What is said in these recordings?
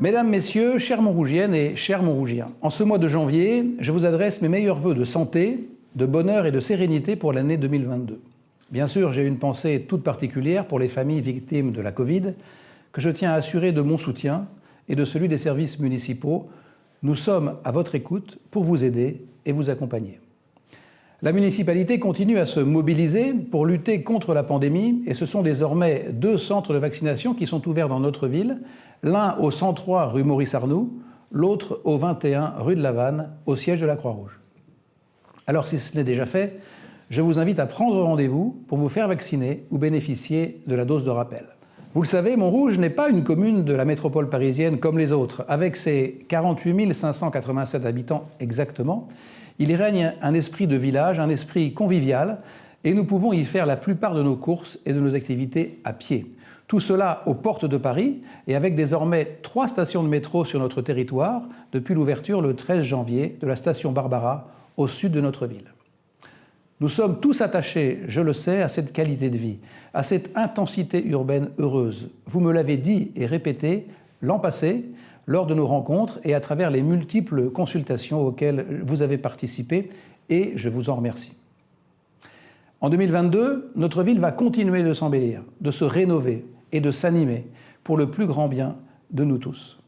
Mesdames, Messieurs, chers Montrougiennes et chers Montrougiens, en ce mois de janvier, je vous adresse mes meilleurs voeux de santé, de bonheur et de sérénité pour l'année 2022. Bien sûr, j'ai une pensée toute particulière pour les familles victimes de la Covid, que je tiens à assurer de mon soutien et de celui des services municipaux. Nous sommes à votre écoute pour vous aider et vous accompagner. La municipalité continue à se mobiliser pour lutter contre la pandémie et ce sont désormais deux centres de vaccination qui sont ouverts dans notre ville, l'un au 103 rue Maurice Arnoux, l'autre au 21 rue de la Vanne, au siège de la Croix-Rouge. Alors si ce n'est déjà fait, je vous invite à prendre rendez-vous pour vous faire vacciner ou bénéficier de la dose de rappel. Vous le savez, Montrouge n'est pas une commune de la métropole parisienne comme les autres. Avec ses 48 587 habitants exactement, il y règne un esprit de village, un esprit convivial, et nous pouvons y faire la plupart de nos courses et de nos activités à pied. Tout cela aux portes de Paris et avec désormais trois stations de métro sur notre territoire depuis l'ouverture le 13 janvier de la station Barbara au sud de notre ville. Nous sommes tous attachés, je le sais, à cette qualité de vie, à cette intensité urbaine heureuse. Vous me l'avez dit et répété l'an passé, lors de nos rencontres et à travers les multiples consultations auxquelles vous avez participé, et je vous en remercie. En 2022, notre ville va continuer de s'embellir, de se rénover et de s'animer pour le plus grand bien de nous tous.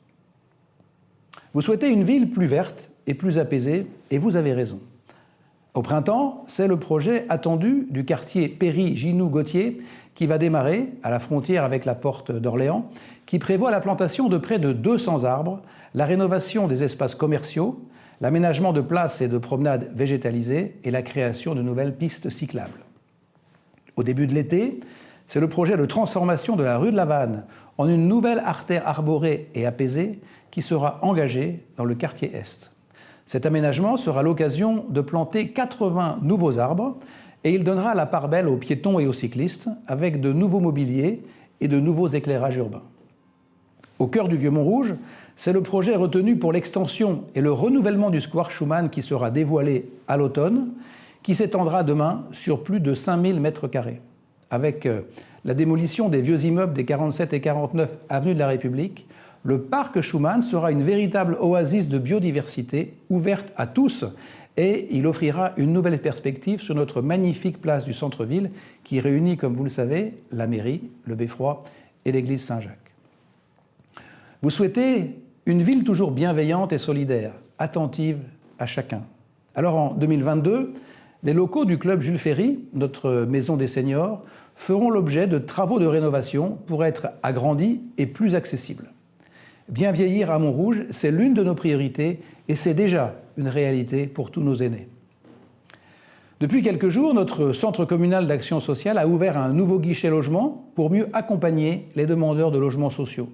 Vous souhaitez une ville plus verte et plus apaisée, et vous avez raison. Au printemps, c'est le projet attendu du quartier Péry-Ginou-Gauthier qui va démarrer à la frontière avec la porte d'Orléans, qui prévoit la plantation de près de 200 arbres, la rénovation des espaces commerciaux, l'aménagement de places et de promenades végétalisées et la création de nouvelles pistes cyclables. Au début de l'été, c'est le projet de transformation de la rue de la Vanne en une nouvelle artère arborée et apaisée qui sera engagée dans le quartier Est. Cet aménagement sera l'occasion de planter 80 nouveaux arbres et il donnera la part belle aux piétons et aux cyclistes avec de nouveaux mobiliers et de nouveaux éclairages urbains. Au cœur du Vieux-Montrouge, c'est le projet retenu pour l'extension et le renouvellement du square Schumann qui sera dévoilé à l'automne, qui s'étendra demain sur plus de 5000 mètres carrés. Avec euh, la démolition des vieux immeubles des 47 et 49 avenues de la République, le parc Schumann sera une véritable oasis de biodiversité ouverte à tous et il offrira une nouvelle perspective sur notre magnifique place du centre-ville qui réunit, comme vous le savez, la mairie, le Beffroi et l'église Saint-Jacques. Vous souhaitez une ville toujours bienveillante et solidaire, attentive à chacun. Alors en 2022, les locaux du club Jules Ferry, notre maison des seniors, feront l'objet de travaux de rénovation pour être agrandis et plus accessibles. Bien vieillir à Montrouge, c'est l'une de nos priorités et c'est déjà une réalité pour tous nos aînés. Depuis quelques jours, notre centre communal d'action sociale a ouvert un nouveau guichet logement pour mieux accompagner les demandeurs de logements sociaux.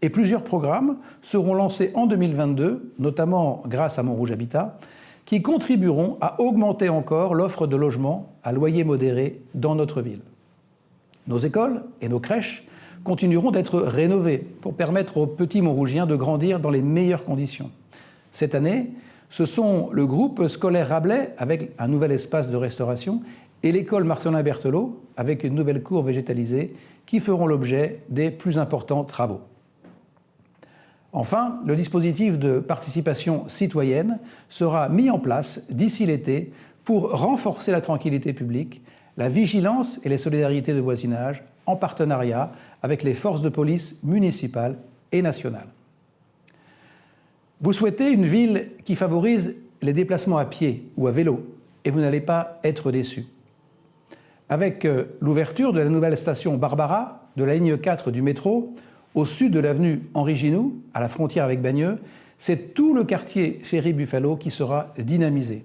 Et plusieurs programmes seront lancés en 2022, notamment grâce à Montrouge Habitat, qui contribueront à augmenter encore l'offre de logements à loyer modéré dans notre ville. Nos écoles et nos crèches continueront d'être rénovés pour permettre aux petits Montrougiens de grandir dans les meilleures conditions. Cette année, ce sont le groupe scolaire Rabelais avec un nouvel espace de restauration et l'école Marcelin Berthelot avec une nouvelle cour végétalisée qui feront l'objet des plus importants travaux. Enfin, le dispositif de participation citoyenne sera mis en place d'ici l'été pour renforcer la tranquillité publique, la vigilance et les solidarités de voisinage en partenariat avec les forces de police municipales et nationales. Vous souhaitez une ville qui favorise les déplacements à pied ou à vélo et vous n'allez pas être déçu. Avec euh, l'ouverture de la nouvelle station Barbara de la ligne 4 du métro, au sud de l'avenue Henri Ginoux, à la frontière avec Bagneux, c'est tout le quartier Ferry-Buffalo qui sera dynamisé.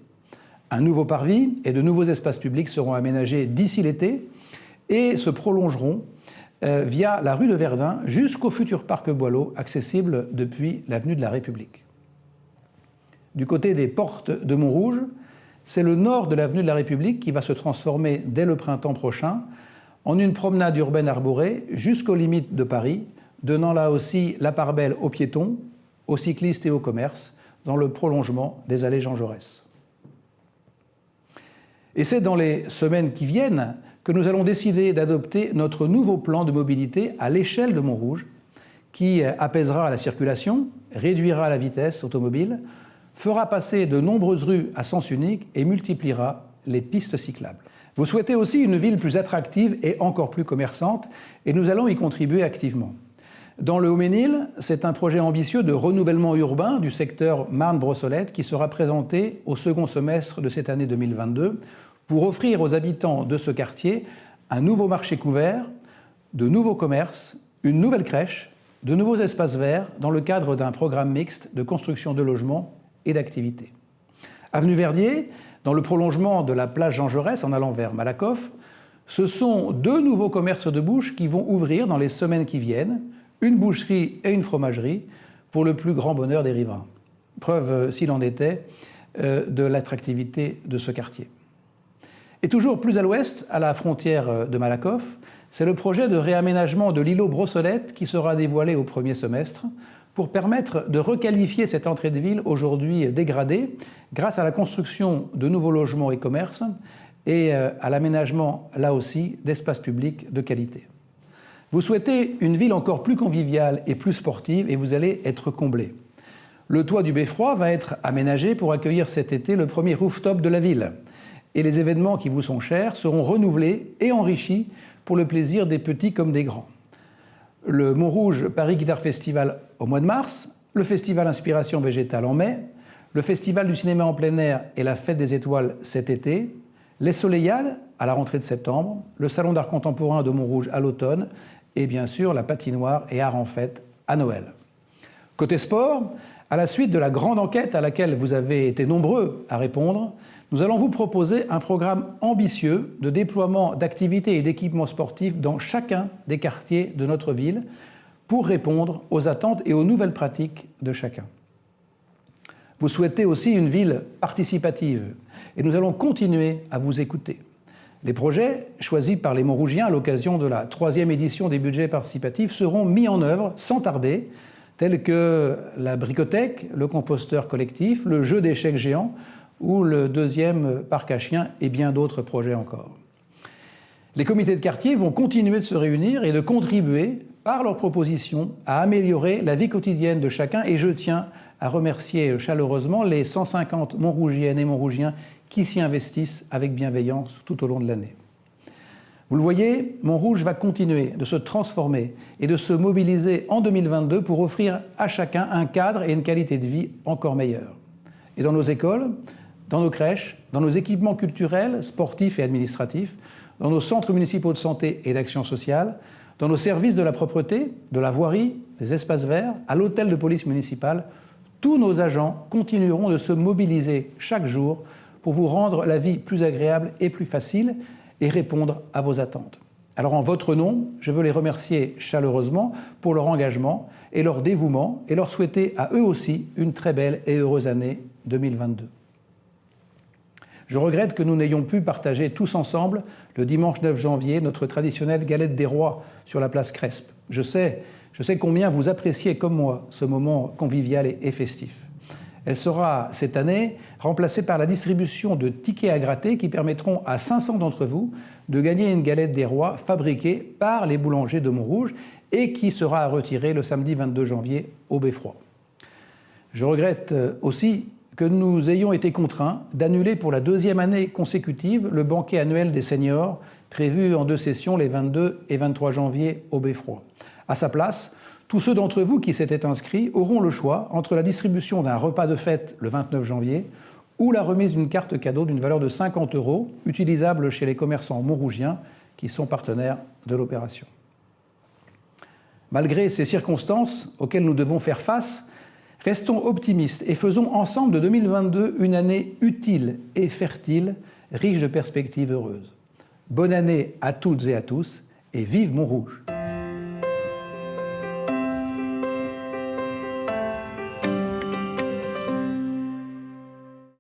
Un nouveau parvis et de nouveaux espaces publics seront aménagés d'ici l'été et se prolongeront euh, via la rue de Verdun jusqu'au futur parc Boileau, accessible depuis l'avenue de la République. Du côté des portes de Montrouge, c'est le nord de l'avenue de la République qui va se transformer dès le printemps prochain en une promenade urbaine arborée jusqu'aux limites de Paris, donnant là aussi la part belle aux piétons, aux cyclistes et aux commerces, dans le prolongement des allées Jean Jaurès. Et c'est dans les semaines qui viennent que nous allons décider d'adopter notre nouveau plan de mobilité à l'échelle de Montrouge, qui apaisera la circulation, réduira la vitesse automobile, fera passer de nombreuses rues à sens unique et multipliera les pistes cyclables. Vous souhaitez aussi une ville plus attractive et encore plus commerçante, et nous allons y contribuer activement. Dans le Haut-Ménil, c'est un projet ambitieux de renouvellement urbain du secteur Marne-Brossolette qui sera présenté au second semestre de cette année 2022 pour offrir aux habitants de ce quartier un nouveau marché couvert, de nouveaux commerces, une nouvelle crèche, de nouveaux espaces verts dans le cadre d'un programme mixte de construction de logements et d'activités. Avenue Verdier, dans le prolongement de la plage Jean Jaurès en allant vers Malakoff, ce sont deux nouveaux commerces de bouche qui vont ouvrir dans les semaines qui viennent, une boucherie et une fromagerie, pour le plus grand bonheur des riverains. Preuve, euh, s'il en était, euh, de l'attractivité de ce quartier. Et toujours plus à l'ouest, à la frontière euh, de Malakoff, c'est le projet de réaménagement de l'îlot Brossolette qui sera dévoilé au premier semestre pour permettre de requalifier cette entrée de ville aujourd'hui dégradée grâce à la construction de nouveaux logements et commerces et euh, à l'aménagement, là aussi, d'espaces publics de qualité. Vous souhaitez une ville encore plus conviviale et plus sportive et vous allez être comblé. Le toit du Beffroi va être aménagé pour accueillir cet été le premier rooftop de la ville. Et les événements qui vous sont chers seront renouvelés et enrichis pour le plaisir des petits comme des grands le Montrouge Paris Guitar Festival au mois de mars, le Festival Inspiration Végétale en mai, le Festival du cinéma en plein air et la Fête des étoiles cet été, les Soleillades à la rentrée de septembre, le Salon d'art contemporain de Montrouge à l'automne et bien sûr la patinoire et art en fête à Noël. Côté sport, à la suite de la grande enquête à laquelle vous avez été nombreux à répondre, nous allons vous proposer un programme ambitieux de déploiement d'activités et d'équipements sportifs dans chacun des quartiers de notre ville pour répondre aux attentes et aux nouvelles pratiques de chacun. Vous souhaitez aussi une ville participative et nous allons continuer à vous écouter. Les projets choisis par les Montrougiens à l'occasion de la troisième édition des budgets participatifs seront mis en œuvre sans tarder, tels que la bricothèque, le composteur collectif, le jeu d'échecs géants ou le deuxième parc à chiens et bien d'autres projets encore. Les comités de quartier vont continuer de se réunir et de contribuer par leurs propositions à améliorer la vie quotidienne de chacun et je tiens à remercier chaleureusement les 150 Montrougiennes et Montrougiens qui s'y investissent avec bienveillance tout au long de l'année. Vous le voyez, Montrouge va continuer de se transformer et de se mobiliser en 2022 pour offrir à chacun un cadre et une qualité de vie encore meilleurs. Et dans nos écoles, dans nos crèches, dans nos équipements culturels, sportifs et administratifs, dans nos centres municipaux de santé et d'action sociale, dans nos services de la propreté, de la voirie, des espaces verts, à l'hôtel de police municipale, tous nos agents continueront de se mobiliser chaque jour pour vous rendre la vie plus agréable et plus facile et répondre à vos attentes. Alors en votre nom, je veux les remercier chaleureusement pour leur engagement et leur dévouement et leur souhaiter à eux aussi une très belle et heureuse année 2022. Je regrette que nous n'ayons pu partager tous ensemble, le dimanche 9 janvier, notre traditionnelle galette des rois sur la place Crespe. Je sais, combien vous appréciez comme moi ce moment convivial et festif. Elle sera cette année remplacée par la distribution de tickets à gratter qui permettront à 500 d'entre vous de gagner une galette des rois fabriquée par les boulangers de Montrouge et qui sera à retirer le samedi 22 janvier au Beffroi. Je regrette aussi que nous ayons été contraints d'annuler pour la deuxième année consécutive le banquet annuel des seniors prévu en deux sessions les 22 et 23 janvier au Beffroi. À sa place, tous ceux d'entre vous qui s'étaient inscrits auront le choix entre la distribution d'un repas de fête le 29 janvier ou la remise d'une carte cadeau d'une valeur de 50 euros utilisable chez les commerçants montrougiens qui sont partenaires de l'opération. Malgré ces circonstances auxquelles nous devons faire face, Restons optimistes et faisons ensemble de 2022 une année utile et fertile, riche de perspectives heureuses. Bonne année à toutes et à tous et vive Montrouge